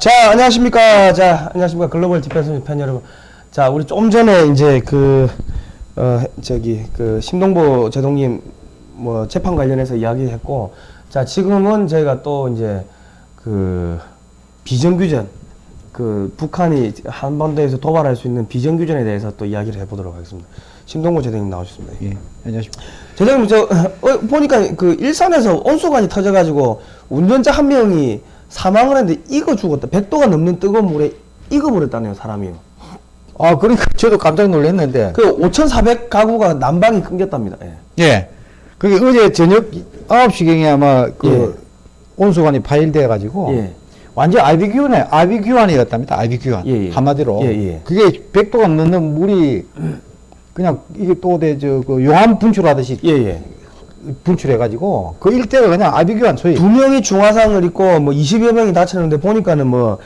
자, 안녕하십니까. 자, 안녕하십니까. 글로벌 디펜스 팬 여러분. 자, 우리 좀 전에 이제 그, 어, 저기, 그, 심동보 제독님 뭐 재판 관련해서 이야기했고, 자, 지금은 저희가 또 이제 그, 비정규전, 그, 북한이 한반도에서 도발할 수 있는 비정규전에 대해서 또 이야기를 해보도록 하겠습니다. 심동보 제독님 나오셨습니다. 예, 안녕하십니까. 제독님, 저, 어, 보니까 그 일산에서 온수관이 터져가지고 운전자 한 명이 사망을 했는데 익어 죽었다. 100도가 넘는 뜨거운 물에 익어버렸다네요, 사람이요. 아, 그러니까 저도 깜짝 놀랐는데. 그 5,400 가구가 난방이 끊겼답니다. 예. 예. 그게 어제 저녁 9시경에 아마 그 온수관이 파일돼 가지고 예. 완전 아비규환에 아비규환이었답니다. 아비규환. 예, 예. 한마디로. 예, 예. 그게 100도가 넘는 물이 그냥 이게 또 대저그 용암 분출하듯이 예, 예. 분출해 가지고 그 일대가 그냥 아비규환 소위 두 명이 중화상을 입고 뭐 20여 명이 다쳤는데 보니까는 뭐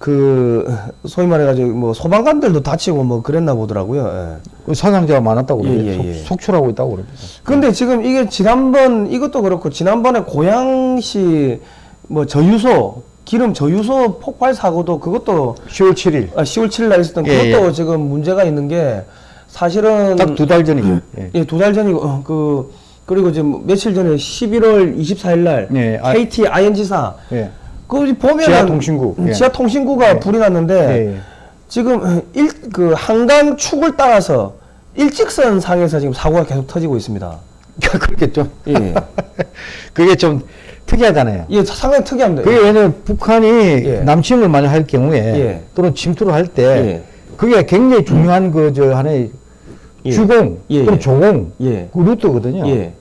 그 소위 말해가지고 뭐 소방관들도 다치고 뭐 그랬나 보더라고요. 예. 그 사상자가 많았다고 예, 그래요. 예, 예. 속, 속출하고 있다고 그럽니다. 근데 지금 이게 지난번 이것도 그렇고 지난번에 고양시 뭐 저유소 기름 저유소 폭발 사고도 그것도 10월 7일. 아, 10월 7일 날 있었던 예, 그것도 지금 문제가 있는 게 사실은 딱 두 달 전이죠. 예. 예, 두달 전이고 어, 그 그리고 지금 며칠 전에 11월 24일 날 예, 아- KT ING사 예. 그 보면 지하통신구. 예. 지하 통신구가 예. 불이 났는데 예, 예. 지금 일 그 한강 축을 따라서 일직선 상에서 지금 사고가 계속 터지고 있습니다. 그렇겠죠. 예. 그게 좀 특이하잖아요. 예, 상당히 특이합니다. 그게 왜냐면 북한이 예. 남침을 많이 할 경우에 예. 또는 침투를 할때 예. 그게 굉장히 중요한 그 저 하나의 예. 주공 예, 예. 조공 예. 그 루트거든요. 예.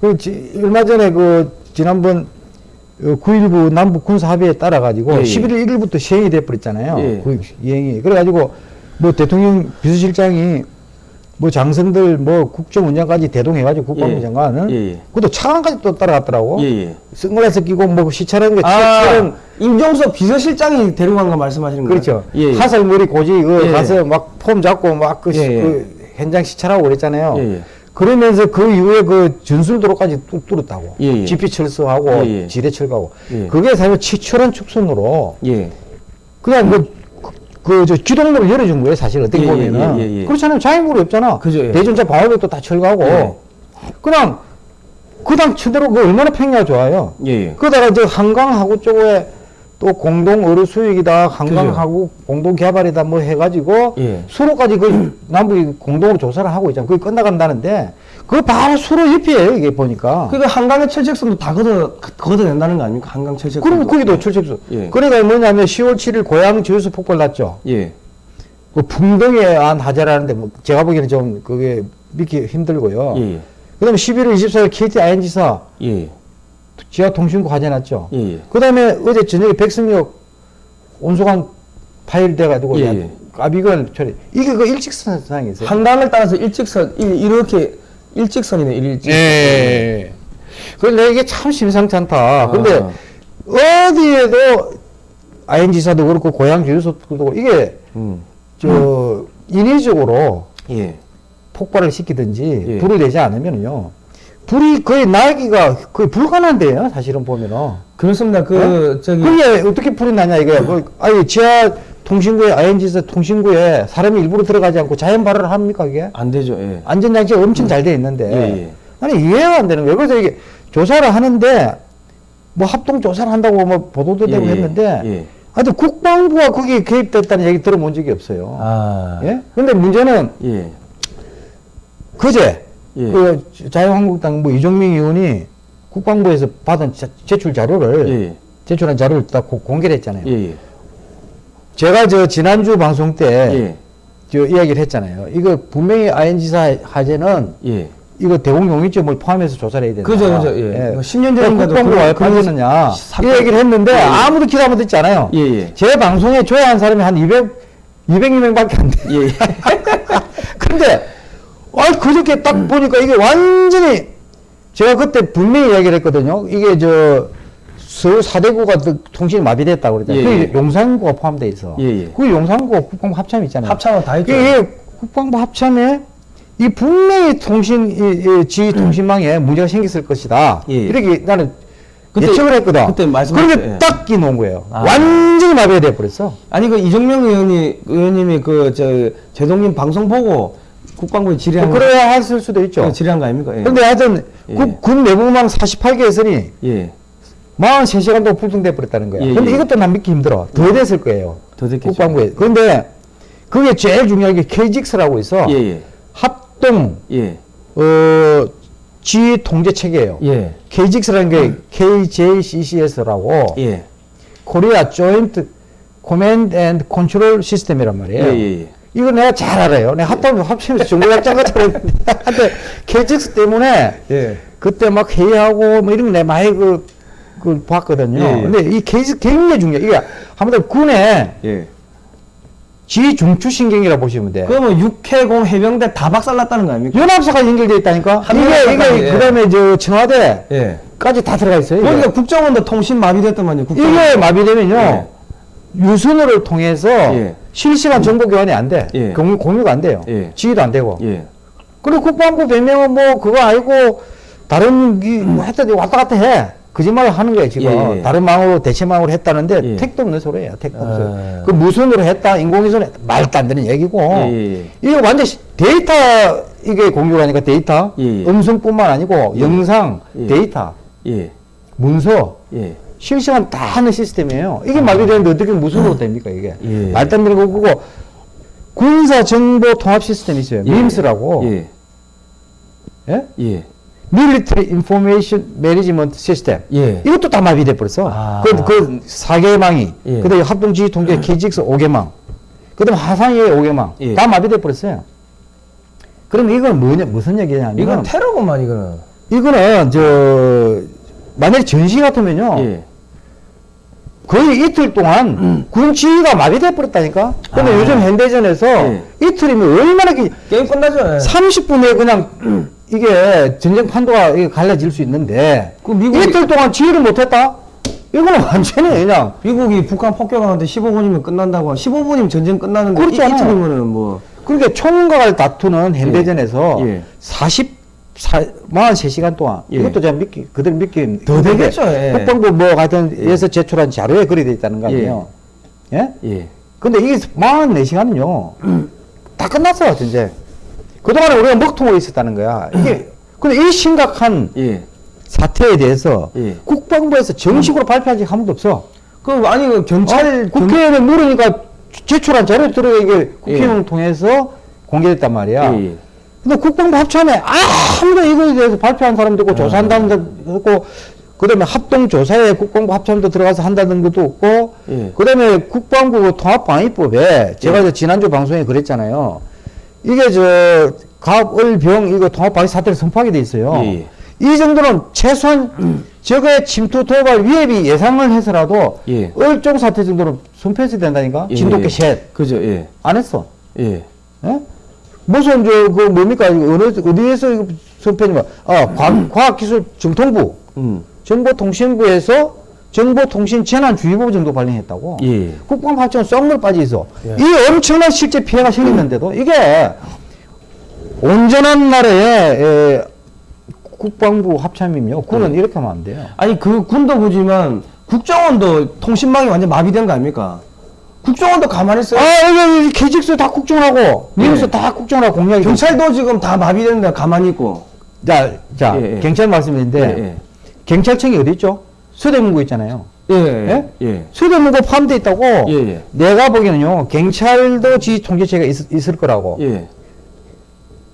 그 지, 얼마 전에 그 지난번 9.19 남북 군사 합의에 따라 가지고 예, 예. 11월 1일부터 시행이 돼 버렸잖아요. 예. 그 이행이 그래 가지고 뭐 대통령 비서실장이 뭐 장성들 뭐 국정원장까지 대동해 가지고 국방부 예. 장관은 예, 예. 그것도 차관까지 또 따라갔더라고. 예, 예. 선글라스 끼고 뭐 시찰하는 게 아, 차처럼 임종석 비서실장이 데려간 거 말씀하시는 거예요? 그렇죠. 예, 예. 화살머리 고지 그 예, 가서 막 폼 잡고 막그 예, 예. 현장 시찰하고 그랬잖아요. 예, 예. 그러면서 그 이후에 그 전술도로까지 뚝 뚫었다고. 예, 예. 지피 철수하고 예, 예. 지뢰 철거하고. 예. 그게 사실 치철한 축선으로 예. 그냥 그, 그, 저 기동로를 열어준 거예요, 사실 어떻게 예, 예, 보면은. 예, 예, 예. 그렇잖아요. 자행구로 없잖아. 그죠, 예. 대전차 방어벽도 다 철거하고. 예. 그냥, 그당 치대로 그 얼마나 평야가 좋아요. 예, 예. 그러다가 이제 한강하고 쪽에 또 공동 어뢰 수익이다, 한강하고 공동 개발이다 뭐 해가지고 예. 수로까지 그 남북이 공동으로 조사를 하고 있잖아요. 그게 끝나간다는데 그거 바로 수로 옆이에요, 이게 보니까. 그러니까 한강의 철책선도 다 걷어, 걷어낸다는 거 아닙니까? 한강 철책선. 그러면 거기도 철책수. 예. 그러니까 뭐냐면 10월 7일 고양 저수 폭발 났죠. 예. 그 풍덩이에 안 하자라는데 뭐 제가 보기에는 좀 그게 믿기 힘들고요. 예, 예. 그다음에 11월 24일 KT ING사 예. 지하 통신구 화재 났죠. 예, 예. 그 다음에 어제 저녁에 백승역 온수관 파일돼 가지고 예, 예. 아비건 처리 이게 그 일직선상에 있어요. 한강을 따라서 일직선, 이- 이렇게 일직선이네, 일직선. 예. 그런데 이게 참 심상치 않다. 근데 아. 어디에도 ING사도 그렇고 고향 주유소도 그렇고 이게 음. 저 인위적으로 예. 폭발을 시키든지 예. 불을 내지 않으면요 불이 거의 나기가 거의 불가능한데요 사실은 보면은 그렇습니다. 그, 네? 저기. 그게 어떻게 불이 나냐 이거야 그, 아니 지하 통신구에 ING에서 통신구에 사람이 일부러 들어가지 않고 자연 발화를 합니까 그게 안 되죠, 예. 안전장치가 엄청 잘 돼 있는데 예, 예. 아니 이해가 안 되는 거예요 그래서 이게 조사를 하는데 뭐 합동 조사를 한다고 뭐 보도도 되고 예, 예. 했는데 예. 하여튼 국방부가 거기에 개입됐다는 얘기 들어본 적이 없어요 아. 예? 근데 문제는 예. 그제 예. 그 자유한국당 뭐 이종민 의원이 국방부에서 받은 자- 제출 자료를 예. 제출한 자료를 딱 고- 공개를 했잖아요. 예. 예. 제가 저 지난주 방송 때 예. 저 이야기를 했잖아요. 이거 분명히 ING사 화재는 예. 이거 대공용이점을 포함해서 조사를 해야 된다. 그죠, 그죠. 예. 뭐 10년 전인가도 국방부가 왜 그런- 빠졌느냐 사건- 이 얘기를 했는데 예, 예. 아무도 기다 못 듣지 않아요. 예, 예. 제 방송에 조회한 사람이 한 200, 200명 밖에 안 돼. 예. 근데 아 그저께 딱 보니까 이게 완전히 제가 그때 분명히 이야기를 했거든요. 이게 저 서울 사대구가 또 통신이 마비됐다고 그랬잖아요. 예, 그게 예. 용산구가 포함돼 있어. 예, 예. 그 용산구가 국방부 합참 있잖아요. 합참은 다 했죠. 이게 국방부 합참에 이 분명히 통신 이, 이 지휘 통신망에 문제가 생겼을 것이다. 예. 이렇게 나는 그때- 예측을 했거든. 그때 말씀하셨- 그런데 예. 딱 끼놓은 거예요. 아. 완전히 마비가 돼버렸어. 아니 그 이정명 의원이 의원님이 그 저 제동님 방송 보고 국방부에 질의한 거 그래야 했을 수도 있죠. 예, 질의한 거 아닙니까? 예. 근데 하여튼 예. 국, 군 내부망 48개에서니 예. 43시간 동안 불통돼 버렸다는 거야. 예, 근데 예. 이것도 난 믿기 힘들어. 더 됐을 거예요. 더 됐겠죠. 국방부에. 그런데 그게 제일 중요한 게 KGX라고. 예, 예. 합동 예. 어, 지휘 통제 체계예요. 예. KGX라는 게 KJCCS라고 예. 코리아 조인트 command and control system이란 말이에요. 예, 예, 예. 이거 내가 잘 알아요. 내가 합동 합참 있으면서 정보약장 같은 거 했는데 한때 KGX 때문에 예. 그때 막 회의하고 뭐 이런 거 내가 많이 그, 그 봤거든요. 예, 예. 근데 이 KGX 굉장히 중요해. 이게 아무튼 군의 예. 지휘 중추신경이라 보시면 돼요. 그러면 육해공 해병대 다 박살났다는 거 아닙니까? 연합사가 연결되어 있다니까. 한 이게 이게 예. 그다음에 저 청와대까지 예. 다 들어가 있어요. 그러니까 국정원도 통신 마비됐더만요. 국정원. 이게 마비되면요. 예. 유선으로 통해서 예. 실시간 정보 교환이 안 돼. 예. 공유, 공유가 안 돼요. 예. 지휘도 안 되고. 예. 그리고 국방부 변명은 뭐 그거 아니고 다른 이뭐 했더니 왔다 갔다 해. 거짓말을 하는 거예요 지금. 예, 예. 다른 망으로 대체망으로 했다는데 예. 택도 없는 소리예요. 택도 아. 없어요. 그 무선으로 했다, 인공위성으로 했다. 말도 안 되는 얘기고. 이게 완전 히 데이터 이게 공유가 하니까 데이터. 음성뿐만 아니고 영상, 예. 데이터, 예. 문서 예. 실시간 다 하는 시스템이에요. 이게 마비되는데 어떻게 무선으로 됩니까 이게? 아. 예. 말도 안 되는 거고 군사 정보 통합 시스템이 있어요. 예. MIMS라고. 예. 예? 예. Military Information Management System. 예. 이것도 다 마비돼 버렸어. 아. 그, 그 4개망이, 예. 그다음에 합동지휘 통제 KGX 5개망, 그다음에 하상의 5개망, 예. 다 마비돼 버렸어요. 그럼 이건 뭐냐, 무슨 얘기냐면, 이건 테러구만 이거는. 이거는, 저, 만약에 전시 같으면요, 예. 거의 이틀 동안 군 지휘가 마비돼 버렸다니까? 근데 아. 요즘 현대전에서 예. 이틀이면 얼마나 기, 게임 끝나죠. 예. 30분에 그냥 이게 전쟁 판도가 갈라질 수 있는데 그 미국이- 이틀 동안 지휘를 못했다? 이거는 완전히 그냥 미국이 북한 폭격하는데 15분이면 끝난다고. 15분이면 전쟁 끝나는데 이, 그렇잖아요. 이틀이면은 뭐. 그러니까 총각을 다투는 현대전에서 예. 44, 43시간 동안 예. 이것도 제가 믿기 그대로 믿기 더 되겠죠, 예. 국방부 뭐 하여튼 에서 제출한 자료에 그리 돼 있다는 거 아니에요? 예? 예. 근데 이게 44시간은요 다 끝났어 전쟁 그동안에 우리가 먹통으로 있었다는 거야 이게 근데 이 심각한 예. 사태에 대해서 예. 국방부에서 정식으로 발표한 적 한 번도 없어. 그 아니 그 경찰 경- 국회의원에 물으니까 제출한 자료 들어 이게 국회의원 통해서 공개됐단 말이야. 예, 예. 근데 국방부 합참에 아무도 이거에 대해서 발표한 사람도 없고 조사한다는 것도 없고 그다음에 합동 조사에 국방부 합참도 들어가서 한다는 것도 없고 예. 그다음에 국방부 그 통합방위법에 제가 이제 지난주 방송에 그랬잖아요. 이게 저 갑을 병 이거 통합방위 사태를 선포하게 돼 있어요. 예, 예. 이 정도는 최소한 적의 침투 도발 위협이 예상을 해서라도 예. 을종 사태 정도는 선포해야 된다니까 예, 진돗개 예. 셋 그죠. 예. 안 했어. 예. 예? 무슨 저 그 뭡니까 어느 어디에서 이거 선포했냐? 아 과학, 과학기술 정통부 음. 정보통신부에서 정보통신재난주의보 정도 발령했다고. 예. 국방부 합치면 썩물 빠져 있어. 예. 이 엄청난 실제 피해가 생겼는데도 이게 온전한 나라의 에, 국방부 합참이며 군은 예. 이렇게 하면 안 돼요. 아니 그 군도 구지만 국정원도 통신망이 완전 마비된 거 아닙니까? 국정원도 가만히 있어요. 아, 이게 KGX 다 국정하고, 미국서 예. 다 국정하고 공약이. 경찰도 지금 다 마비됐는데 가만히 있고. 자, 자, 예, 예. 경찰 말씀인데, 예, 경찰청이 어디 있죠? 서대문구 있잖아요. 예. 예. 예? 예. 서대문구 포함되어 있다고. 예, 예. 내가 보기에는요, 경찰도 지휘 통제체가 있, 있을 거라고. 예.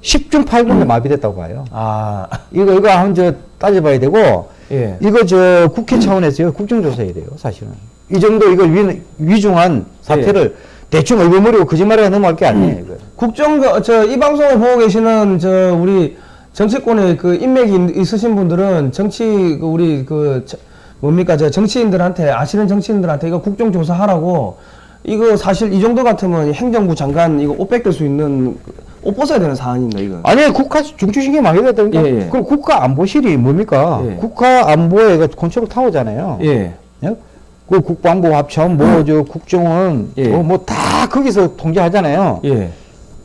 10중 8구인데 마비됐다고 봐요. 아. 이거, 이거 한번 저 따져봐야 되고, 예. 이거 저 국회 차원에서요, 국정조사해야 돼요, 사실은. 이 정도 이걸 위, 위중한 사태를 예. 대충 얼버무리고 거짓말에 넘어갈 게 아니에요, 이거. 국정 저이 방송을 보고 계시는 저 우리 정치권에 그 인맥이 있- 있으신 분들은 정치 그 우리 그 저- 뭡니까 저 정치인들한테 아시는 정치인들한테 이거 국정조사 하라고 이거 사실 이 정도 같으면 행정부 장관 이거 옷 뺏길 수 있는 옷 벗어야 되는 사안입니다 이거. 아니 국가 중추신경 마비됐다니까. 예, 예. 그럼 국가 안보실이 뭡니까? 예. 국가 안보에 그 컨트롤 타워잖아요. 예. 예? 그 국방부 합참 뭐저 국정원 예. 뭐다 거기서 통제하잖아요. 예.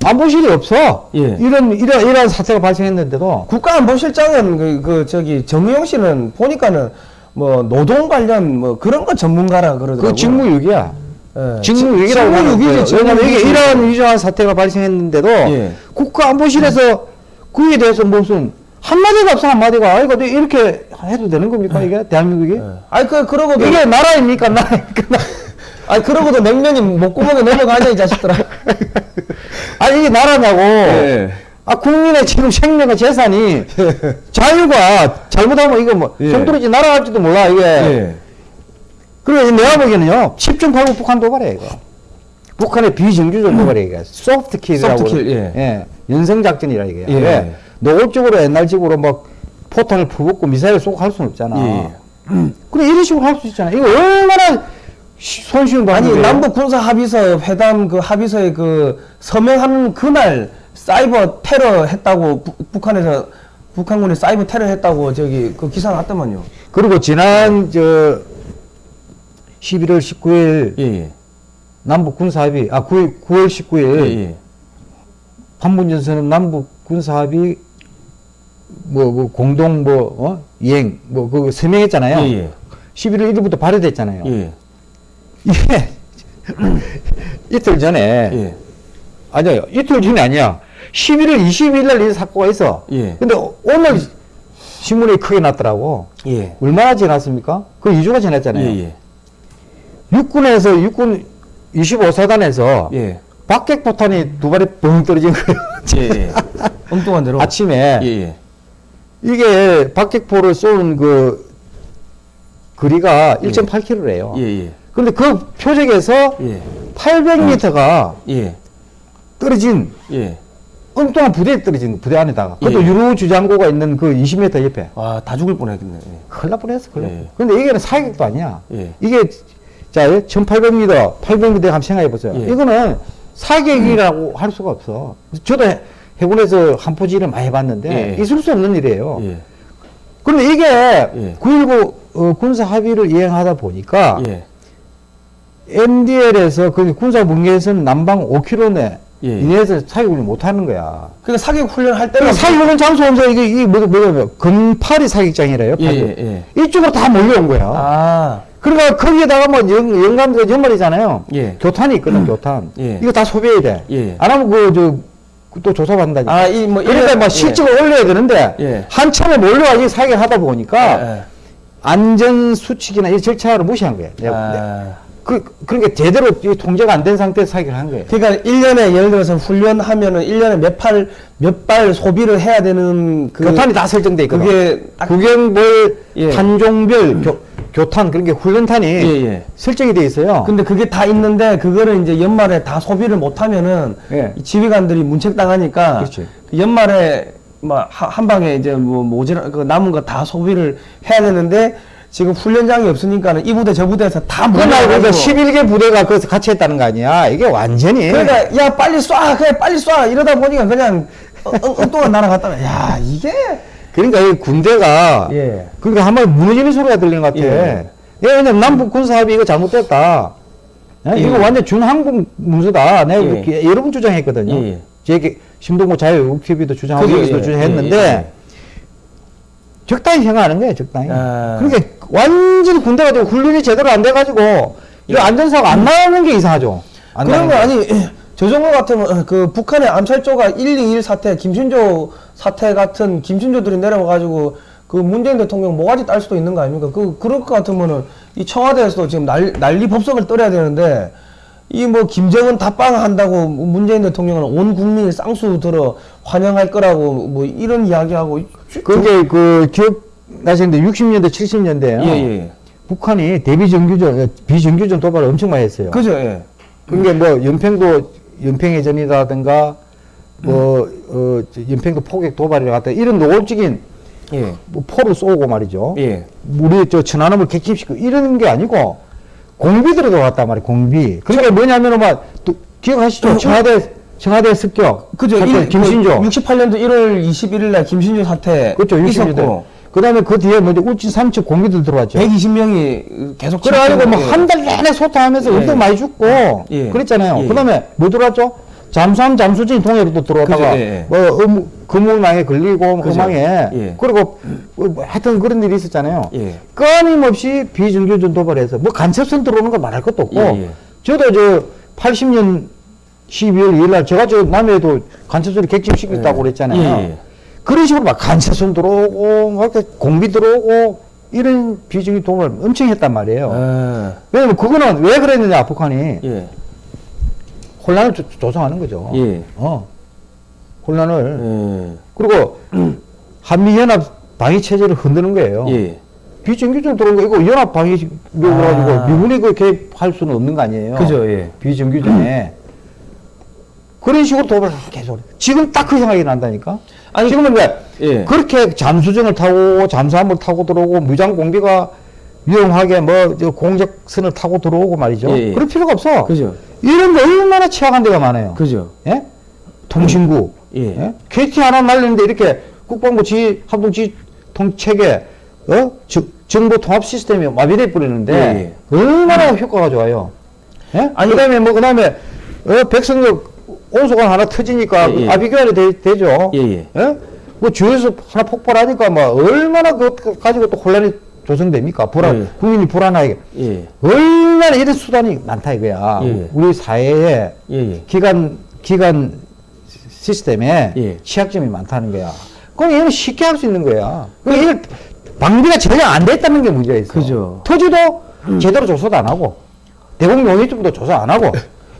안보실이 없어. 예. 이런 이런 이런 사태가 발생했는데도 국가안보실장은 그, 그 저기 정의용 씨는 보니까는 뭐 노동 관련 뭐 그런 거 전문가라 그러더라고요. 그 직무유기야. 예. 직무유기라고 직무유기지. 왜냐면 이게. 이러한 위중한 사태가 발생했는데도 예. 국가안보실에서 그에 대해서 무슨 한마디가 없어 한마디가 아 이거 이렇게 해도 되는 겁니까 이게 대한민국이? 예. 아니 그 그러고도 이게 나라입니까 나라입니까? 아니 그러고도 냉면이 목구멍에 넘어가냐 이 자식들아. 아니 이게 나라냐고. 예. 아 국민의 지금 생명과 재산이 자유가 잘못하면 이거 뭐 예. 송두리째 날아갈지도 몰라 이게. 예. 그리고 내가 보기에는요 10중 8구 북한 도발이에요 이거. 북한의 비정규적 도발이에요 이게. soft kill이라고. soft kill, 그러죠. 예. 연성 작전이라 이게. 예. 왜? 노골적으로 옛날식으로 막 포탄을 퍼붓고 미사일 쏘고 할 수는 없잖아. 예. 그래 이런 식으로 할 수 있잖아. 이거 얼마나 시- 손쉬운 아니 방법이에요. 남북 군사 합의서 회담 그 합의서에 그 서명하는 그날 사이버 테러 했다고 부- 북한에서 북한군이 사이버 테러 했다고 저기 그 기사 났더만요. 그리고 지난 저 11월 19일 예 예. 남북 군사 합의 아 9월, 9월 19일 예, 예. 판문점 선언 남북 군사 합의 뭐, 뭐 공동 뭐 어? 이행 뭐 그거 서명했잖아요. 예, 예. 11월 1일부터 발효됐잖아요. 예. 이게 이틀 전에 예. 아니요 이틀 전이 아니야. 11월 22일 날 이 사고가 있어. 예. 근데 오늘 신문에 크게 났더라고. 예. 얼마나 지났습니까? 그 2주가 지났잖아요. 예, 예. 육군에서 육군 25사단에서 예. 박격포탄이 두 발이 뻥 떨어진 거예요. 예, 예. 엉뚱한 대로. 아침에 예, 예. 이게 박격포를 쏘는 그 거리가 1.8km래요. 예, 예. 근데 그 표적에서 예. 800m가 예. 떨어진 예. 엉뚱한 부대에 떨어진 부대 안에다가 그것도 예. 유로 주장고가 있는 그 20m 옆에 와, 다 죽을 뻔했겠네. 예. 큰일 날 뻔했어. 큰일 날 예. 뻔. 근데 이게는 사격도 아니야. 예. 이게 자 1800m, 800m 한번 생각해 보세요. 예. 이거는 사격이라고 할 수가 없어. 저도 해- 해군에서 한포지를 많이 해봤는데 예. 있을 수 없는 일이에요. 예. 그런데 이게 예. 9.19 어, 군사 합의를 이행하다 보니까 예. MDL에서 그 군사 분계선 남방 5km 내 예. 이내에서 사격을 못 하는 거야. 그러니까 사격 훈련 할 때는 그러니까 사격하는 장소 없어 이게 이게 뭐 뭐냐면 금파리 사격장이래요. 예. 예, 예. 이쪽으로 다 몰려온 거야. 아. 그러니까 거기에다가 뭐 영, 영감들 연말이잖아요. 예. 교탄이 있거든, 교탄. 예. 이거 다 소비해야 돼. 예. 안 하면 그, 저, 또 조사받는다니까. 아, 이 뭐 그러니까 막 실적을 올려야 되는데, 예. 한참에 몰려와서 사격을 하다 보니까, 예. 안전 수칙이나 이 절차를 무시한 거예요. 아. 그, 그러니까 제대로 이 통제가 안 된 상태에서 사격을 한 거예요. 그러니까 1년에 예를 들어서 훈련하면은 1년에 몇 팔, 몇 발 소비를 해야 되는 그 교탄이 다 설정돼 있거든. 그게 딱 구경벌, 예. 탄종별, 교, 교탄, 그런 게 훈련탄이 예, 예. 설정이 돼 있어요. 근데 그게 다 있는데 그거를 이제 연말에 다 소비를 못 하면은 예. 이 지휘관들이 문책 당하니까 그렇지. 그 연말에 막한 방에 이제 뭐 모자라 그 남은 거 다 소비를 해야 되는데 지금 훈련장이 없으니까는 이 부대 저 부대에서 다 그날 그러니까 몰려가지고 11개 부대가 거기서 같이 했다는 거 아니야. 이게 완전히. 그러니까 야 빨리 쏴 그래 빨리 쏴 이러다 보니까 그냥 어, 엉- 엉뚱한 날아갔다 야 이게 그러니까 이 군대가 예. 그러니까 한 번 무너지는 소리가 들리는 것 같아. 예. 예. 왜냐면 남북 군사 합의 이거 잘못됐다. 예? 예. 이거 완전 준항공 문서다. 내가 예. 그렇게 여러 번 주장했거든요. 예, 예. 제 심동구 자유국 TV도 주장하고 예, 주장했는데. 적당히 생각하는 거예요. 적당히. 아. 그러니까 완전 군대가 지고 훈련이 제대로 안 돼가지고 이거 안전사고 안 나오는 게 이상하죠. 안 그런 거. 아니 저 정도 같으면 어, 그 북한의 암살조가 121 사태 김신조 사태 같은 김신조들이 내려와가지고 그 문재인 대통령 모가지 딸 수도 있는 거 아닙니까? 그 그럴 것 같으면은 이 청와대에서도 지금 난, 난리 법석을 떨어야 되는데 이 뭐 김정은 답방 한다고 문재인 대통령은 온 국민이 쌍수 들어 환영할 거라고 뭐 이런 이야기하고 그게 그 기억 나시는데 60년대 70년대에요. 예, 예. 북한이 대비 정규전 비정규전 도발을 엄청 많이 했어요. 그죠 예. 그게 뭐 연평도 연평해전이라든가 뭐 어, 저 연평도 포격 도발이라 갖다 이런 노골적인 예. 뭐 포를 쏘고 말이죠. 예. 우리 저 천안함을 객침시키고 이런 게 아니고 공비들이 들어갔단 말이에요. 공비. 그러니까 뭐냐면은 막 또 기억하시죠? 청와대 청와대 습격. 그죠. 일- 김신조. 그 68년도 1월 21일 날 김신조 사태 그렇죠. 60년대. 있었고 그 다음에 그 뒤에 먼저 울진 삼척 공비들 들어왔죠. 120명이 계속 그래가지고 뭐 예. 한달 내내 소탕하면서 예. 엄청 많이 죽고 예. 그랬잖아요. 예. 그 다음에 뭐 들어왔죠? 잠수함 잠수진 그죠, 예, 예. 뭐 음, 금물망에 걸리고 그죠. 험망에 예. 그리고 뭐 하여튼 그런 일이 있었잖아요. 예. 끊임없이 비정규전 도발해서 뭐 간첩선 들어오는 거 말할 것도 없고 예, 예. 저도 저 80년 12월 2일 날 제가 저 남해에도 간첩선을 객침시켰다고 예. 그랬잖아요. 예, 예. 그런 식으로 막 간첩선 들어오고 막 이렇게 공비 들어오고 이런 비정규 도발 엄청 했단 말이에요. 아, 왜냐면 그거는 왜 그랬느냐 북한이 예. 혼란을 조, 조성하는 거죠. 예. 어. 혼란을 예. 그리고 한미연합 방위 체제를 흔드는 거예요. 예. 비정규전 들어온 거 이거 연합 방위로 아. 가지고 미군이 그 개입할 수는 없는 거 아니에요. 그죠, 예. 비정규전에 그런 식으로 도발을 계속. 지금 딱 그 생각이 난다니까. 아니, 지금은 왜 예. 그렇게 잠수정을 타고 잠수함을 타고 들어오고 무장 공비가 위험하게 뭐저 공작선을 타고 들어오고 말이죠. 예, 예. 그럴 필요가 없어. 그죠. 이런 데 얼마나 취약한 데가 많아요. 그죠. 예? 통신구. 예. 예? KT 하나 날리는데 이렇게 국방부 지, 합동지 통체계, 어? 저- 정보 통합 시스템이 마비돼 버리는데, 얼마나 효과가 좋아요. 예? 아니- 그 다음에 뭐, 그 다음에, 어, 백성역 온수관 하나 터지니까 예, 예. 아비규환이 되, 죠 예, 예. 뭐 주에서 하나 폭발하니까 뭐 얼마나 그거 가지고 또 혼란이 조성됩니까? 불안, 예. 국민이 불안하게. 예. 얼마나 이런 수단이 많다 이거야. 예. 우리 사회에 예, 예. 기관 기관 시스템에 예. 취약점이 많다는 거야. 그럼 얘는 쉽게 할 수 있는 거야. 그럼 이걸 방비가 전혀 안 됐다는 게 문제가 있어. 그죠. 토지도 제대로 조사도 안 하고 대공 용의점도 조사 안 하고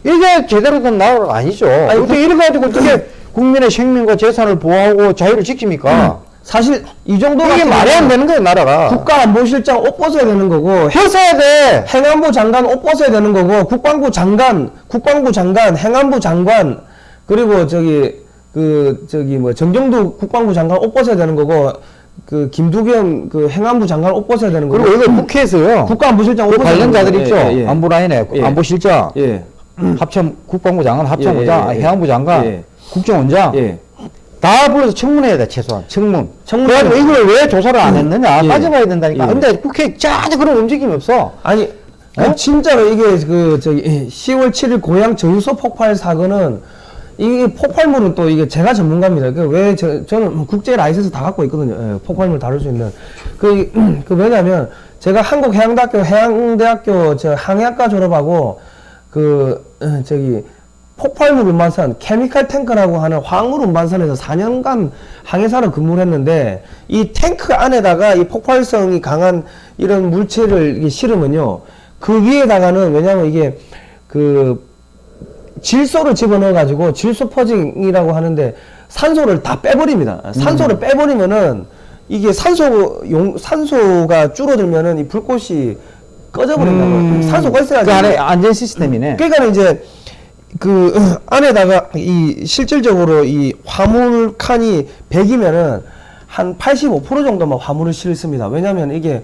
이게 제대로 된 나라가 아니죠. 아니, 어떻게 이래 가지고 어떻게 국민의 생명과 재산을 보호하고 자유를 지킵니까? 사실 이 정도 이게 말이 안 되는 거예요, 나라가. 국가안보실장 옷 벗어야 되는 거고 했어야 돼. 행안부 장관 옷 벗어야 되는 거고 국방부 장관, 국방부 장관, 행안부 장관 그리고 저기 그 저기 뭐 정경두 국방부 장관 옷 벗어야 되는 거고 그 김두겸 그 행안부 장관 옷 벗어야 되는 거고 그리고 이거 국회에서요. 국가안보실장 옷그 벗어야 되는 관련자들. 있죠. 예, 예. 안보 라인에 예. 안보실장, 예. 합참 국방부 장관, 합참의장, 예, 예, 예. 해양부 장관, 예. 국정원장 예. 다 불러서 청문해야 돼 최소한 청문. 청문. 그래가지고 이걸 왜 조사를 안 했느냐 예. 따져봐야 된다니까. 예. 근데 국회 전혀 그런 움직임이 없어. 아니 그 어? 진짜로 이게 그 저기 10월 7일 고향 저유소 폭발 사건은 이게 폭발물은 또 이게 제가 전문가입니다. 그왜 저는 국제 라이센스 다 갖고 있거든요. 예, 폭발물 다룰 수 있는 그, 그 왜냐면 제가 한국 해양대학교 해양대학교 저 항해학과 졸업하고 그 어, 저기 폭발물 운반선 케미칼 탱크라고 하는 화물 운반선에서 4년간 항해사로 근무를 했는데 이 탱크 안에다가 이 폭발성이 강한 이런 물체를 실으면요 그 위에다가는 왜냐면 이게 그 질소를 집어넣어 가지고 질소 퍼징이라고 하는데 산소를 다 빼버립니다. 산소를 빼버리면은 이게 산소 용 산소가 줄어들면은 이 불꽃이 꺼져버린다고. 산소가 있어야지. 그 안에 안전 시스템이네. 그러니까 이제 그 안에다가 이 실질적으로 이 화물 칸이 100이면은 한 85% 정도만 화물을 실습니다. 왜냐하면 이게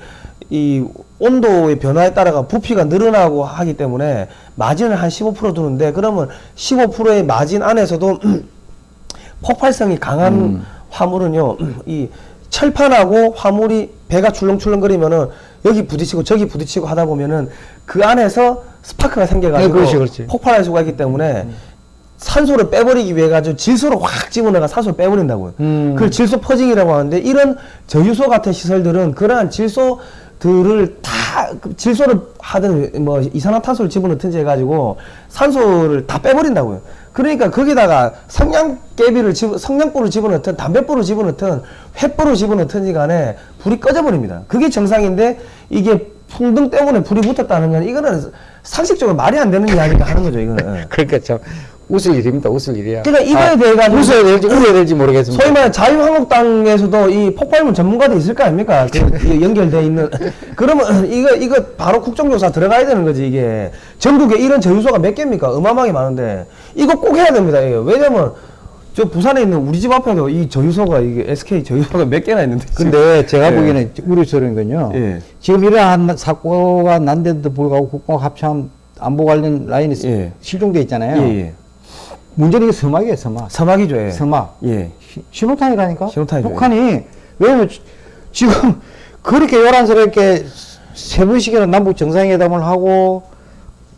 이 온도의 변화에 따라가 부피가 늘어나고 하기 때문에 마진을 한 15% 두는데 그러면 15%의 마진 안에서도 폭발성이 강한 음. 화물은요 이 철판하고 화물이 배가 출렁출렁거리면은 여기 부딪히고 저기 부딪히고 하다 보면은 그 안에서 스파크가 생겨가지고 네, 그렇지, 그렇지. 폭발할 수가 있기 때문에 산소를 빼버리기 위해 가지고 질소를 확 집어넣어가 산소를 빼버린다고요. 음. 그걸 질소 퍼징이라고 하는데 이런 저유소 같은 시설들은 그러한 질소들을 다그 질소를 하든 뭐 이산화탄소를 집어넣든지 해가지고 산소를 다 빼버린다고요. 그러니까 거기다가 성냥개비를 집, 성냥불을 집어넣든 담배불을 집어넣든 횃불을 집어넣든지 간에 불이 꺼져버립니다. 그게 정상인데 이게 풍등 때문에 불이 붙었다는 건 이거는 상식적으로 말이 안 되는 이야기가 하는 거죠. 이거는. 예. 그러니까 참 웃을 일입니다. 웃을 일이야. 그러니까 이거에 대해 가지고 웃어야 될지 울어야 될지 모르겠습니다. 소위 말해 자유한국당에서도 이 폭발물 전문가도 있을 거 아닙니까? 그 연결돼 있는. 그러면 이거 이거 바로 국정조사 들어가야 되는 거지 이게. 전국에 이런 저유소가 몇 개입니까? 어마어마하게 많은데 이거 꼭 해야 됩니다. 이거. 왜냐면 저 부산에 있는 우리 집 앞에도 이 저유소가 이게 SK 저유소가 몇 개나 있는데. 근데 제가 예. 보기에는 우려스러운 건요. 예. 지금 이러한 사고가 난데도 불구하고 국방 합참 안보 관련 라인이 예. 실종돼 있잖아요. 예, 예. 문제는 이게 서막이에요, 서막. 사막이죠. 예. 서막. 예. 시- 신호탄이라니까? 신호탄이죠. 북한이, 왜냐면 지- 지금 그렇게 요란스럽게 세 번씩이나 남북 정상회담을 하고,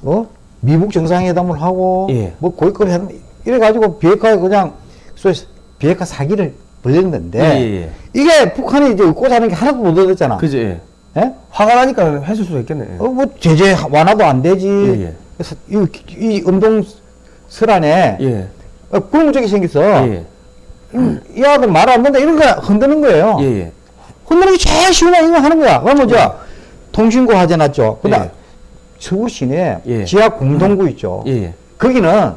어? 미북 정상회담을 하고, 예. 뭐 고위급 해 이래가지고 비핵화 그냥, 소위 비핵화 사기를 벌렸는데 예, 예, 예. 이게 북한이 이제 꽂아놓은 게 하나도 못 얻었잖아. 그죠. 예. 예? 화가 나니까 했을 수도 있겠네. 예. 어, 뭐 제재 완화도 안 되지. 예, 예. 그래서 이, 이 운동 설 안에 예. 어, 굴무적이 생겼어. 예. 음, 이 아들 말안 듣는다 이런 거 흔드는 거예요. 예. 예. 흔드는 게 제일 쉬운 거 이거 하는 거야. 그러면 저 통신구 하재 놨죠. 근데 예. 서울 시내 예. 지하 공동구 있죠. 예. 예. 거기는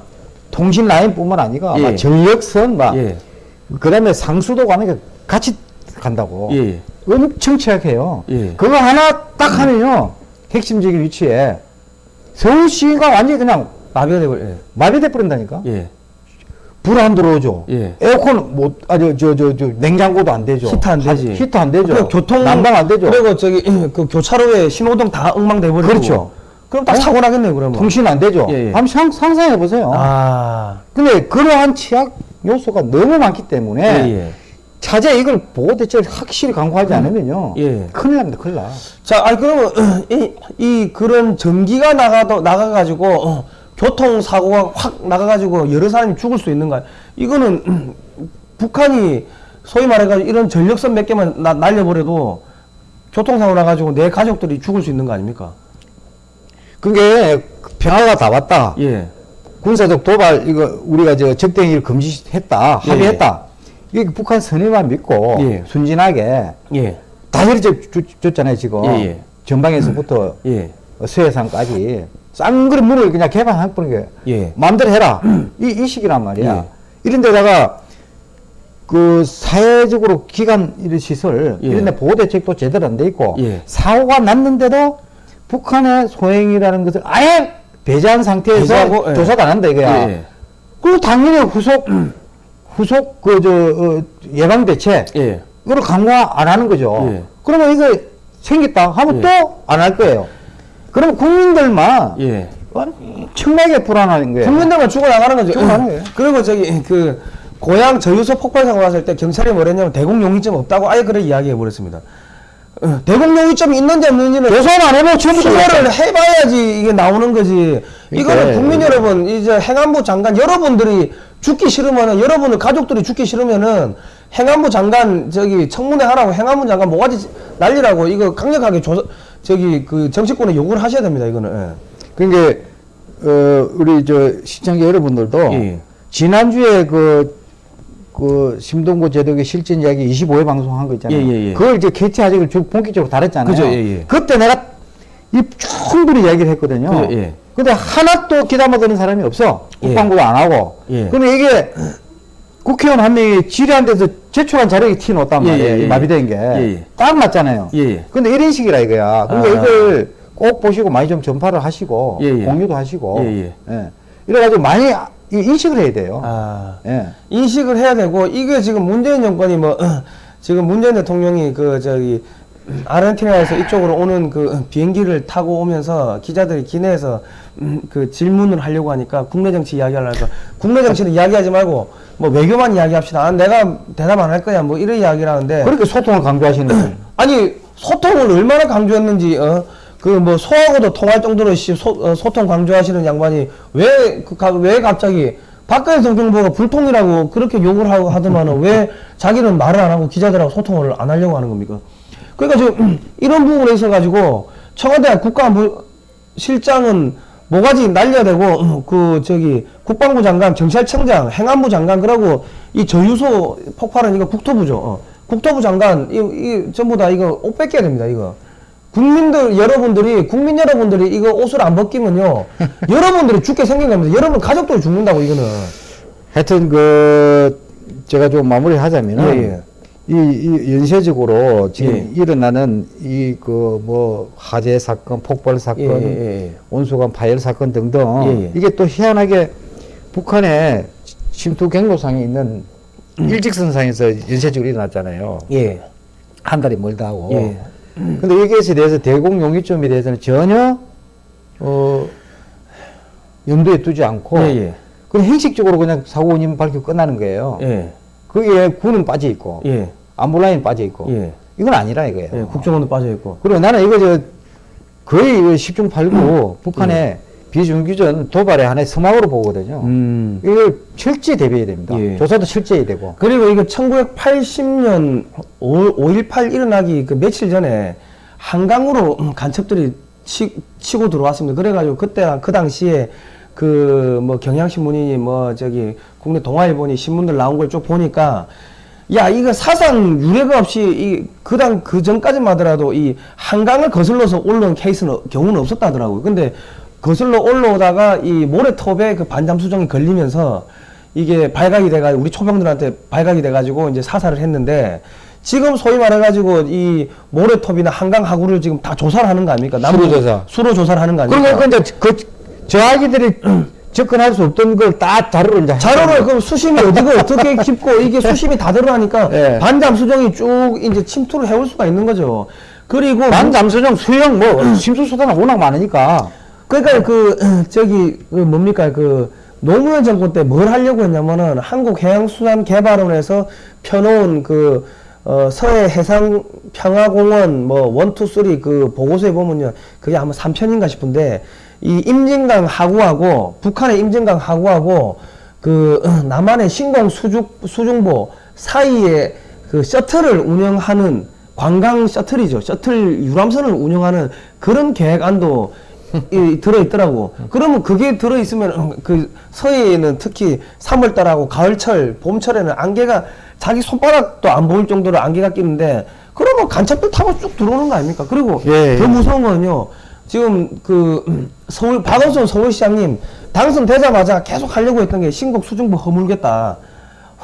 통신 라인뿐만 아니라 예. 막 전력선 막 예. 그다음에 상수도 가는 게 같이 간다고. 예. 엄청 취약해요. 예. 그거 하나 딱 하면요 핵심적인 위치에 서울시가 완전히 그냥 마비가 되고 예. 마비돼 버린다니까. 예. 불 안 들어오죠. 예. 에어컨 못, 아, 저, 저, 저, 저, 냉장고도 안 되죠. 히터 안 되지. 하- 히터 안 되죠. 그리고 교통 난방 안 되죠. 그리고 저기 그 교차로에 신호등 다 엉망돼 버리고. 그렇죠. 그럼 딱 어? 사고 나겠네요, 그러면. 통신 안 되죠. 예, 예. 한번 상, 상상해 보세요. 아. 근데 그러한 취약 요소가 너무 많기 때문에 예, 예. 차제 이걸 보호 대책을 확실히 강화하지 않으면요. 예. 큰일 납니다, 큰일 나. 자, 아니 그러면 이, 이 그런 전기가 나가도 나가 가지고 어, 교통 사고가 확 나가 가지고 여러 사람이 죽을 수 있는가? 이거는 북한이 소위 말해 가지고 이런 전력선 몇 개만 나, 날려버려도 교통사고 나 가지고 내 가족들이 죽을 수 있는 거 아닙니까? 그게 평화가 다 왔다. 예. 군사적 도발 이거 우리가 저 적대행위를 금지했다 예, 합의했다 이게 북한 선의만 믿고 예. 순진하게 예. 다 이렇게 줬잖아요 지금 예, 예. 전방에서부터 예. 서해상까지 쌍그릇 문을 그냥 개방해버린 게 예. 마음대로 해라 이, 이 식이란 말이야 예. 이런 데다가 그 사회적으로 기관 이런 시설 예. 이런 데 보호 대책도 제대로 안 돼 있고 예. 사고가 났는데도 북한의 소행이라는 것을 아예 배제한 상태에서 배제하고, 예. 조사도 안 한다 이거야 예. 그리고 당연히 후속 후속 그 저 어, 예방 대책 예. 이걸 강화 안 하는 거죠. 예. 그러면 이거 생겼다 하면 예. 또안 할 거예요. 그럼 국민들만 예. 엄청나게 불안한 거예요. 국민들만 죽어 나가는 거죠. 죽어나가는 거예요. 그리고 저기 그 고향 저유소 폭발 사고 났을 때 경찰이 뭐랬냐면 대공 용의점 없다고 아예 그래 이야기해 버렸습니다. 어, 대공 용의점이 있는지 없는지는 조사는 안 해보고 수사를 해봐야지 이게 나오는 거지. 이거는 그러니까 국민 여러분, 이제 행안부 장관 여러분들이 죽기 싫으면은 여러분들 가족들이 죽기 싫으면은 행안부 장관 저기 청문회 하라고 행안부 장관 모가지 날리라고 이거 강력하게 조사 저기 그 정치권에 요구를 하셔야 됩니다. 이거는. 그러니까 어, 우리 저 시청자 여러분들도 예. 지난주에 그, 그 심동구 제독의 실전 이야기 25회 방송한 거 있잖아요. 예, 예, 예. 그걸 이제 캐치 아직을 쭉 본격적으로 다뤘잖아요. 그죠, 예, 예. 그때 내가 이 충분히 이야기를 했거든요. 그죠, 예. 근데 하나도 귀담아 드는 사람이 없어. 예. 국방부도 안 하고. 예. 그러면 이게 국회의원 한 명이 질의한 데서 제출한 자료에 티 놓았단 예, 말이에요. 예, 이 예. 마비된 게. 예, 예. 딱 맞잖아요. 예, 예. 근데 이런 식이라 이거야. 그러니까 아. 이걸 꼭 보시고 많이 좀 전파를 하시고 예, 예. 공유도 하시고 예, 예. 이래가지고 많이 인식을 해야 돼요. 아. 예. 인식을 해야 되고 이게 지금 문재인 정권이 뭐 지금 문재인 대통령이 그 저기 아르헨티나에서 이쪽으로 오는 그 비행기를 타고 오면서 기자들이 기내에서 음, 그 질문을 하려고 하니까 국내 정치 이야기하려고 해서 국내 정치는 이야기하지 말고 뭐 외교만 이야기합시다. 아, 내가 대답 안 할 거야. 뭐 이런 이야기를 하는데 그렇게 소통을 강조하시는 거예요. 아니 소통을 얼마나 강조했는지 어? 그 뭐 소하고도 통할 정도로 씨, 소, 어, 소통 강조하시는 양반이 왜그왜 갑자기 박근혜 대통령보고 불통이라고 그렇게 욕을 하고 하더만은 왜 자기는 말을 안 하고 기자들하고 소통을 안 하려고 하는 겁니까? 그러니까 지금 이런 부분에 있어 가지고 청와대 국가실장은 뭐가지 날려야 되고 어, 그 저기 국방부 장관, 경찰청장, 행안부 장관 그러고 이 저유소 폭발은 이거 국토부죠. 어. 국토부 장관 이, 이 전부 다 이거 옷 뺏겨야 됩니다. 이거 국민들 여러분들이 국민 여러분들이 이거 옷을 안 벗기면요 여러분들이 죽게 생긴 겁니다. 여러분 가족들이 죽는다고 이거는 하여튼 그 제가 좀 마무리하자면은 예, 이, 이 연쇄적으로 지금 예. 일어나는 이 그 뭐 화재 사건, 폭발 사건, 예, 예, 예. 온수관 파열 사건 등등 예, 예. 이게 또 희한하게 북한의 침투 경로상에 있는 일직선상에서 연쇄적으로 일어났잖아요. 예. 한 달이 멀다 하고. 예. 근데 여기에 대해서 대공 용의점에 대해서는 전혀 어 염두에 두지 않고 예, 예. 그냥 형식적으로 그냥 사고 원인 밝히고 끝나는 거예요. 예. 거기에 군은 빠져 있고 예. 안보라인 빠져 있고 예. 이건 아니라 이거예요. 예. 국정원도 빠져 있고. 그리고 나는 이거 저 거의 이거 10중 8구 북한의 비정규전 도발의 하나의 서막으로 보거든요. 음. 이걸 철저히 대비해야 됩니다. 예. 조사도 철저히 되고. 그리고 이거 1980년 5.18 일어나기 그 며칠 전에 한강으로 음, 간첩들이 치, 치고 들어왔습니다. 그래가지고 그때 그 당시에 그 뭐 경향신문이니 뭐 저기 국내 동아일보니 신문들 나온 걸 쭉 보니까 야 이거 사상 유례가 없이 이 그당 그 전까지만 하더라도 이 한강을 거슬러서 올라온 케이스는 경우는 없었다더라고요. 근데 거슬러 올라오다가 이 모래톱에 그 반잠 수정이 걸리면서 이게 발각이 돼가지고 우리 초병들한테 발각이 돼가지고 이제 사살을 했는데 지금 소위 말해가지고 이 모래톱이나 한강 하구를 지금 다 조사를 하는 거 아닙니까? 수로 조사. 수로 조사를 하는 거 아닙니까? 그러니까 이제 그, 저 아기들이 접근할 수 없던 걸 다 자료를 이제. 자료를 그럼 수심이 어디고 어떻게 깊고 이게 수심이 다 들어가니까 예. 반잠 수정이 쭉 이제 침투를 해올 수가 있는 거죠. 그리고 반잠 수정 수영 뭐 심수수단은 워낙 많으니까. 그러니까 그 저기 그 뭡니까 그 노무현 정권 때 뭘 하려고 했냐면은 한국해양수산개발원에서 펴놓은 그 어, 서해 해상 평화공원 뭐 one two three 그 보고서에 보면요 그게 아마 3편인가 싶은데 이 임진강 하구하고 북한의 임진강 하구하고 그 남한의 신곡 수중 수중보 사이에 그 셔틀을 운영하는 관광 셔틀이죠 셔틀 유람선을 운영하는 그런 계획안도 이, 들어있더라고. 그러면 그게 들어있으면 그 서해에는 특히 3월달하고 가을철, 봄철에는 안개가 자기 손바닥도 안 보일 정도로 안개가 끼는데 그러면 간첩들 타고 쭉 들어오는 거 아닙니까? 그리고 예, 더 예. 무서운 거는요. 지금 그 서울 박원순 서울시장님 당선되자마자 계속 하려고 했던 게 신곡 수중보 허물겠다.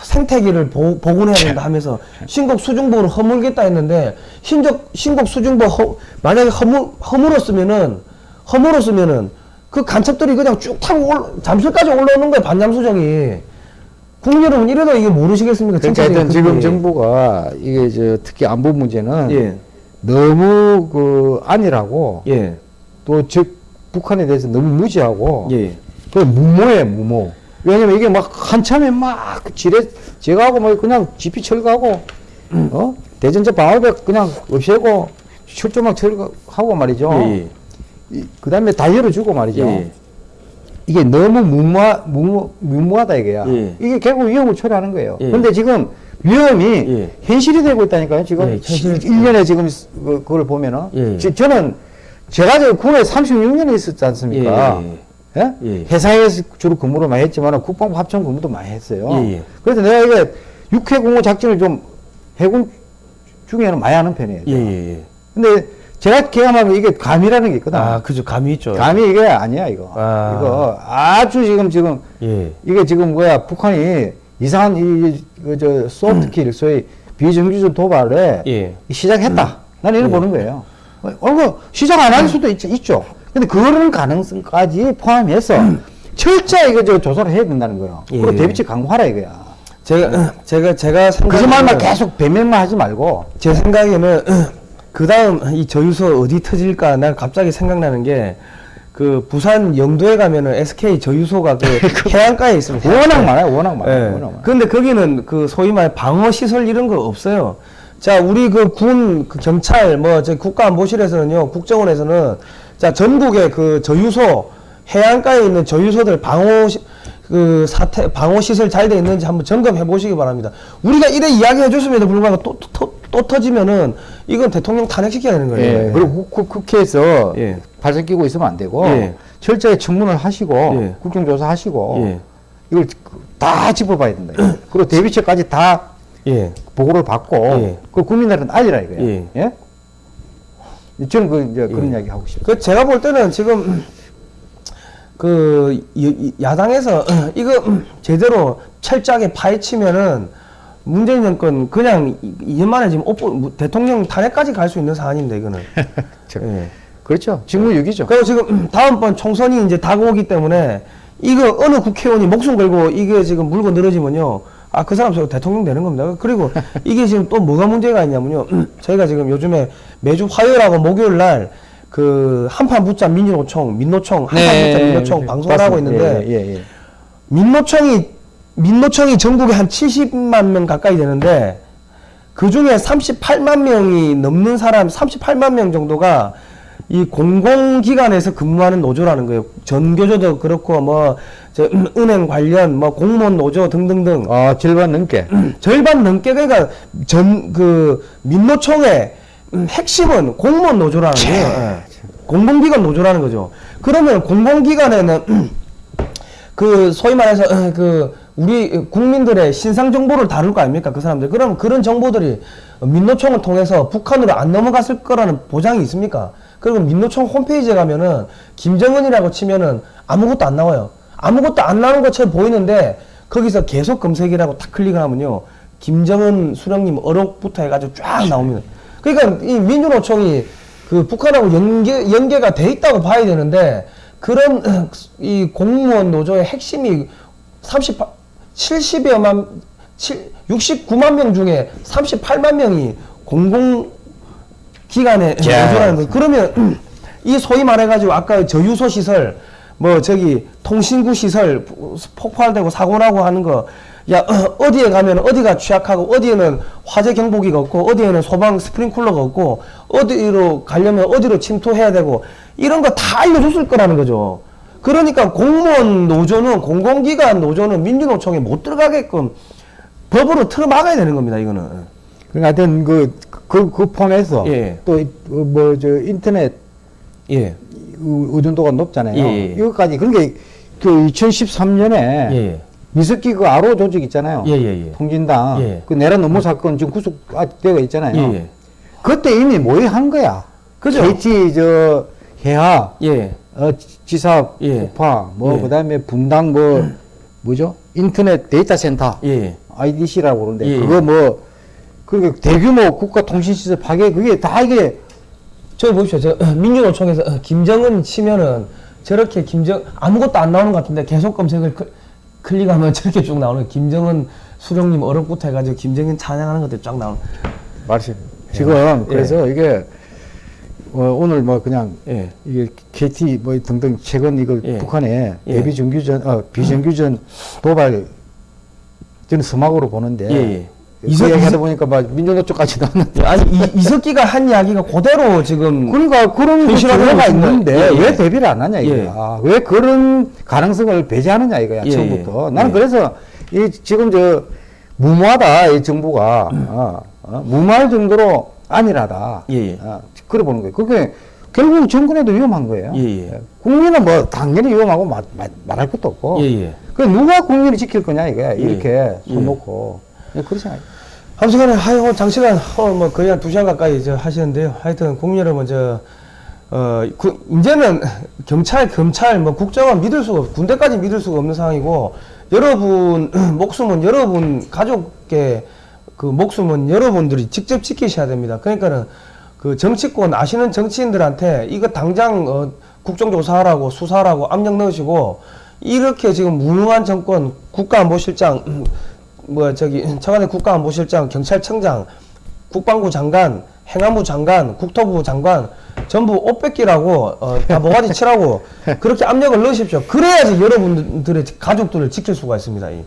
생태계를 보, 복원해야 된다 하면서 신곡 수중보를 허물겠다 했는데 신적 신곡 수중보 허, 만약에 허물 허물었으면은 허물었으면은 그 간첩들이 그냥 쭉 타고 올, 잠실까지 올라오는 거예요 반잠수정이 국민 여러분 이래도 이게 모르시겠습니까? 그러니까 하여튼 지금. 정부가 이게 저 특히 안보 문제는 예 너무 그 안일하고 예, 또 즉 북한에 대해서 너무 무지하고 예. 그 무모해 무모. 왜냐면 이게 막 한참에 막 지뢰 제거하고 뭐 그냥 지피 철거하고 어 대전제 방어벽 그냥 없애고 철조망 철거하고 말이죠. 예, 그 다음에 다 열어주고 말이죠. 예. 이게 너무 무모하, 무모, 무모하다 이거야. 예. 이게 결국 위험을 초래하는 거예요. 예. 근데 지금 위험이 예. 현실이 되고 있다니까요. 지금 예, 현실- 1년에 지금 그- 그걸 보면은 예. 지- 저는 제가 저 군에 36년에 있었지 않습니까? 예, 예? 예. 해상에서 주로 근무를 많이 했지만 국방부 합천 근무도 많이 했어요. 예, 예. 그래서 내가 이게 육해 공호 작전을 좀 해군 중에는 많이 하는 편이에요. 예, 예, 예. 근데 제가 경험하면 이게 감이라는 게 있거든. 아, 그죠. 감이 있죠. 감이 이게 아니야 이거. 아. 이거 아주 지금 지금 예. 이게 지금 뭐야 북한이 이상한 이저 소프트킬 소위 비정규적 도발에 예. 시작했다. 나는 이걸 예. 보는 거예요. 어, 그 시작 안 할 수도 있, 있죠. 근데 그런 가능성까지 포함해서 철저히 이거 저 조사를 해야 된다는 거예요. 예. 그리고 대비책 강화하라 이거야. 제가 제가 제가 그 생각에는- 말만 계속 배면만 하지 말고 제 생각에는 그 다음 이 저유소 어디 터질까 난 갑자기 생각나는 게 그 부산 영도에 가면은 SK 저유소가 그 해안가에 있습니다. 워낙 많아요. 워낙 많아요. 예. 워낙 많아요. 근데 거기는 그 소위 말 방어 시설 이런 거 없어요. 자, 우리 그 군, 그 경찰, 뭐, 저 국가안보실에서는요, 국정원에서는 자, 전국의 그 저유소, 해안가에 있는 저유소들 방어, 시, 그 사태, 방어 시설 잘 돼 있는지 한번 점검해 보시기 바랍니다. 우리가 이래 이야기 해 줬음에도 불구하고 또, 또, 또, 또 터지면은 이건 대통령 탄핵시켜야 되는 거예요. 예. 그리고 국, 국회에서 예. 발전 끼고 있으면 안 되고 예. 철저히 청문을 하시고 예. 국정조사 하시고 예. 이걸 다 짚어봐야 된다. 그리고 대비책까지 다 예. 보고를 받고 예. 그 국민들한테 알리라 이거예요. 예. 예? 저는 그 이제 그런 예. 이야기 하고 싶어요. 그 제가 볼 때는 지금 그 야당에서 이거 제대로 철저하게 파헤치면은 문재인 정권 그냥 이- 이만에 지금 옵보, 대통령 탄핵까지 갈 수 있는 사안인데 이거는. 저- 예. 그렇죠. 직무유기죠. 그리고 지금 다음번 총선이 이제 다가오기 때문에 이거 어느 국회의원이 목숨 걸고 이게 지금 물고 늘어지면요. 아, 그 사람 저 대통령 되는 겁니다. 그리고 이게 지금 또 뭐가 문제가 있냐면요. 저희가 지금 요즘에 매주 화요일하고 목요일 날 그 한판 붙자 민주노총, 민노총, 한판 붙자 민노총 방송을 하고 있는데 예, 예, 예. 민노총이 민노총이 전국에 한 70만 명 가까이 되는데 그 중에 38만 명이 넘는 사람, 38만 명 정도가 이 공공기관에서 근무하는 노조라는 거예요. 전교조도 그렇고 뭐저 은행 관련 뭐 공무원 노조 등등등 아, 절반 넘게. 절반 넘게 그러니까 전 그 민노총의 음, 핵심은 공무원 노조라는 거예요. 예. 공공기관 노조라는 거죠. 그러면 공공기관에는 그 소위 말해서 어, 그 우리 국민들의 신상 정보를 다룰 거 아닙니까 그 사람들 그럼 그런 정보들이 민노총을 통해서 북한으로 안 넘어갔을 거라는 보장이 있습니까 그리고 민노총 홈페이지에 가면은 김정은이라고 치면은 아무것도 안 나와요. 아무것도 안 나오는 것처럼 보이는데 거기서 계속 검색이라고 딱 클릭을 하면요. 김정은 수령님 어록부터 해가지고 쫙 나옵니다. 그러니까 이 민주노총이 그 북한하고 연계 연계가 돼 있다고 봐야 되는데 그런 이 공무원 노조의 핵심이 38 70여만 7 69만 명 중에 38만 명이 공공 기관의 야. 노조라는 거. 그러면 이 소위 말해가지고 아까 저유소 시설 뭐 저기 통신구 시설 폭발되고 사고 나고 하는 거. 야 어, 디에 가면 어디가 취약하고 어디에는 화재 경보기가 없고 어디에는 소방 스프링쿨러가 없고 어디로 가려면 어디로 침투해야 되고 이런 거 다 알려줬을 거라는 거죠. 그러니까 공무원 노조는 공공기관 노조는 민주노총에 못 들어가게끔 법으로 틀어 막아야 되는 겁니다. 이거는. 그러니까 하여튼 그, 그, 그 포함해서 예. 또뭐 저 인터넷 예. 의- 의존도가 높잖아요. 예, 예. 이것까지 그러니까 그 2013년에 예. 예. 미스키 그 아로 조직 있잖아요. 예, 예, 예. 통진당 예. 그 내란 업무 사건 지금 구속되어 있잖아요. 그때 이미 모의한 거야. 그죠? KT 저 해하 예. 어, 지사 예. 폭파 뭐 예. 그다음에 분당 뭐 뭐죠? 인터넷 데이터 센터 예. IDC라고 그러는데 예. 그거 뭐 그러니까 대규모 국가 통신 시설 파괴 그게 다 이게 저기 보십시오. 저 어, 민주노총에서 어, 김정은 치면은 저렇게 김정 아무것도 안 나오는 것 같은데 계속 검색을 클, 클릭하면 저렇게 쭉 나오는 김정은 수령님 어렵부터 해가지고 김정은 찬양하는 것들 쫙 나오는. 말씀 지금 그래서 이게 어, 오늘 뭐 그냥 예. 이게 KT 뭐 등등 최근 이거 예. 북한의 예. 예비 정규전 어 비정규전 도발 저는 서막으로 보는데 예, 예. 그 이석- 이야기하다 이석- 보니까 막 민주노총까지 나왔는데 아니 이, 이석기가 한 이야기가 그대로 지금 그러니까 그런 있습니다. 있는데 예, 예. 왜 대비를 안 하냐 이거야. 예. 왜 그런 가능성을 배제하느냐 이거야 예, 처음부터. 예. 나는 예. 그래서 이 지금 저 무모하다 이 정부가 어, 어, 무모할 정도로 안일하다. 예, 예. 어, 그래 보는 거예요. 그게 결국 정권에도 위험한 거예요. 예, 예. 국민은 뭐 당연히 위험하고 말, 말, 말할 것도 없고. 예, 예. 그 누가 국민을 지킬 거냐 이거야. 이렇게 예. 손 놓고 예, 그렇지 않아요. 아무튼간에 하여 오늘 장시간 오늘 뭐 거의 한 두 시간 가까이 저 하시는데요. 하여튼 국민 여러분 저 어, 그, 이제는 경찰, 검찰, 뭐 국정원 믿을 수가 없, 군대까지 믿을 수가 없는 상황이고, 여러분 목숨은 여러분 가족의 그 목숨은 여러분들이 직접 지키셔야 됩니다. 그러니까는 그 정치권 아시는 정치인들한테 이거 당장 어, 국정조사하라고 수사하라고 압력 넣으시고 이렇게 지금 무능한 정권 국가안보실장 뭐 저기 청와대 국가안보실장 경찰청장 국방부 장관 행안부 장관 국토부 장관 전부 옷 뺏기라고 어, 다 모가지 치라고 그렇게 압력을 넣으십시오 그래야지 여러분들의 가족들을 지킬 수가 있습니다 이,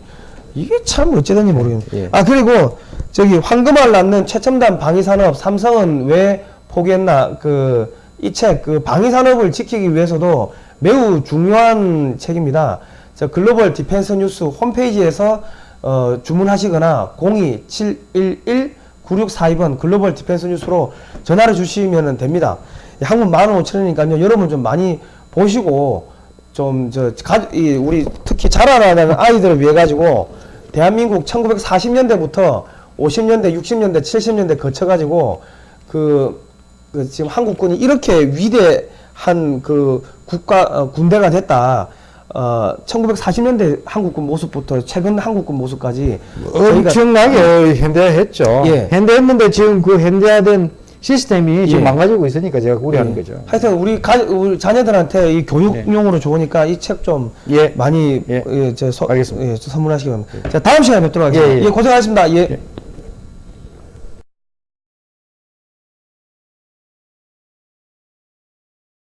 이게 참 어찌된지 모르겠네 예. 아 그리고 저기 황금알 낳는 최첨단 방위산업 삼성은 왜 포기했나 그 이 책 그 방위산업을 지키기 위해서도 매우 중요한 책입니다. 저 글로벌 디펜스 뉴스 홈페이지에서 어, 주문하시거나 02-711-9642번 글로벌 디펜스 뉴스로 전화를 주시면 됩니다. 한 권 15,000원이니까요. 여러분 좀 많이 보시고 좀저이 우리 특히 자라나는 아이들을 위해 가지고 대한민국 1940년대부터 50년대, 60년대, 70년대 거쳐 가지고 그, 그 지금 한국군이 이렇게 위대한 그 국가 어, 군대가 됐다. 어 1940년대 한국군 모습부터 최근 한국군 모습까지 저희가 엄청나게 현대화했죠. 예. 현대했는데 지금 그 현대화된 시스템이 지금 예. 망가지고 있으니까 제가 우려하는 예. 거죠. 하여튼 우리 가 우리 자녀들한테 이 교육용으로 좋으니까 이 책좀 예. 많이 예. 예, 저 서, 알겠습니다. 예, 저 선물하시기 바랍니다. 자 다음 시간에 뵙도록 하겠습니다. 예, 예, 예. 고생하셨습니다. 예. 예.